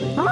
Blah.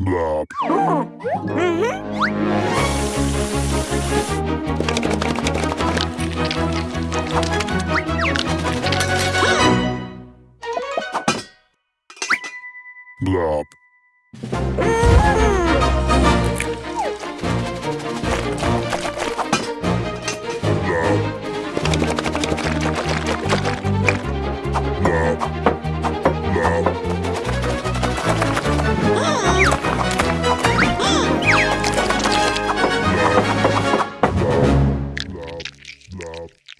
Blah. Blah. Blah.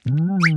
Mm.